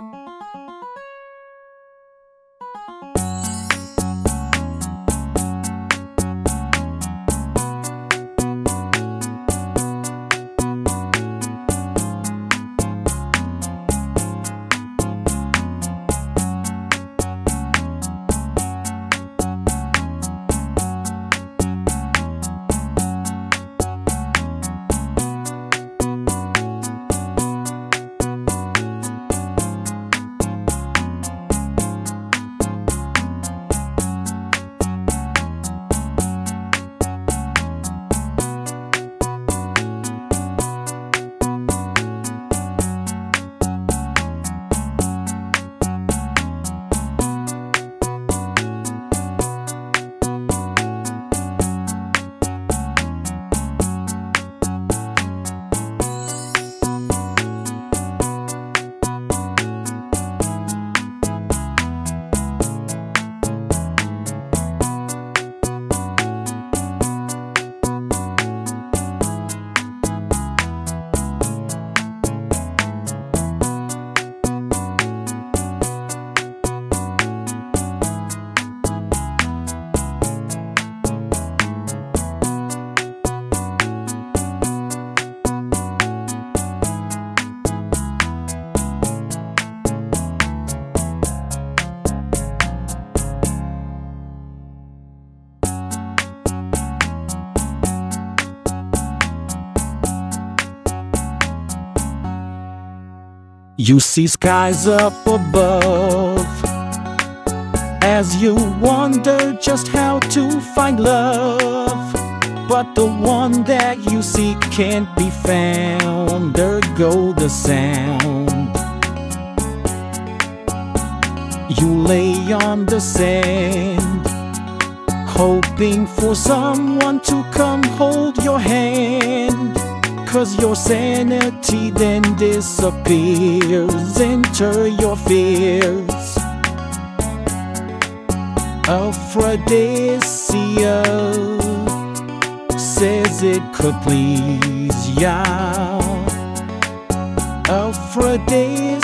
Música You see skies up above as you wonder just how to find love. But the one that you seek can't be found. There go the sound. You lay on the sand, hoping for someone to come hold your hand. Cause your sanity then disappears. Enter your fears. Aphrodisia says it could please ya. Aphrodisia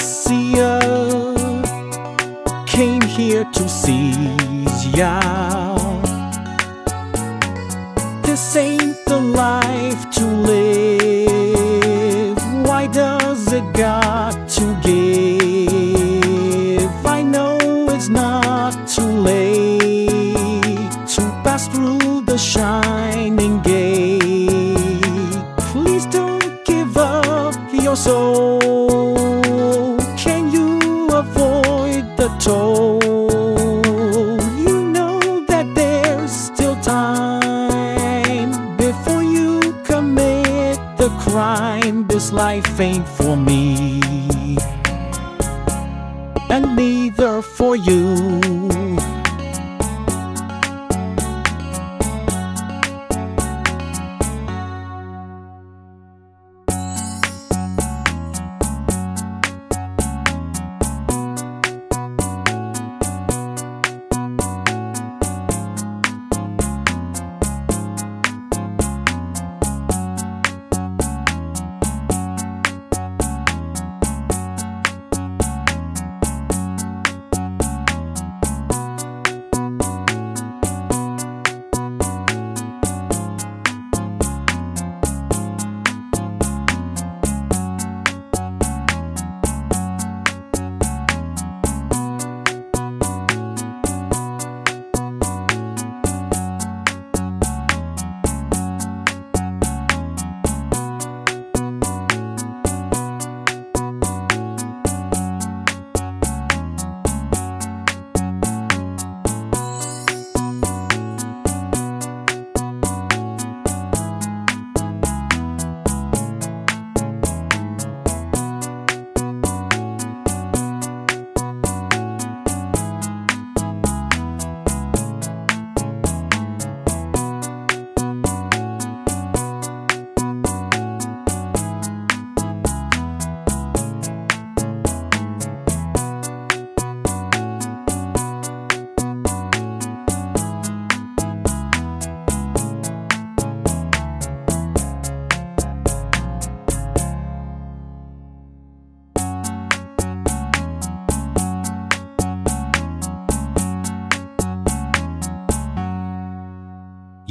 came here to seize ya. This ain't the life to live. It's not too late to pass through the shining gate. Please don't give up your soul. Can you avoid the toll? You know that there's still time before you commit the crime. This life ain't for me, and neither for you.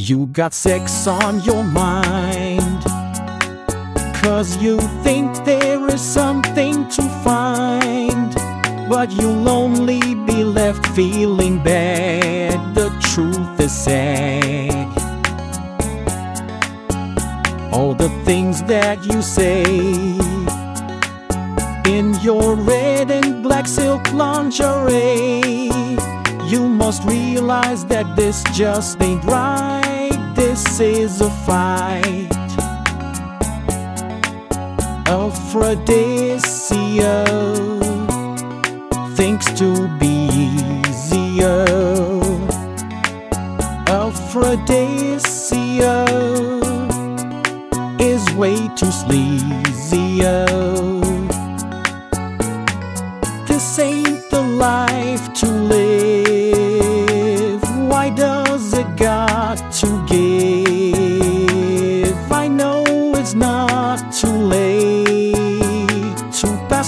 You got sex on your mind. Cause you think there is something to find. But you'll only be left feeling bad. The truth is sad. All the things that you say in your red and black silk lingerie. You must realize that this just ain't right. This is a fight. Aphrodisia thinks to be easier. Aphrodisia is way too sleazy This ain't the life to live.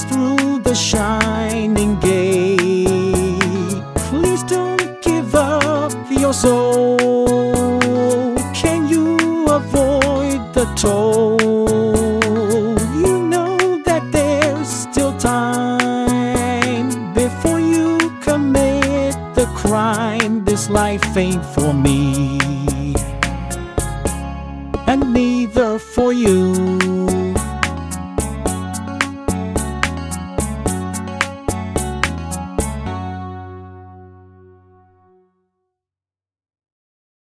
Through the shining gate. Please don't give up your soul. Can you avoid the toll? You know that there's still time before you commit the crime. This life ain't for me, and neither for you.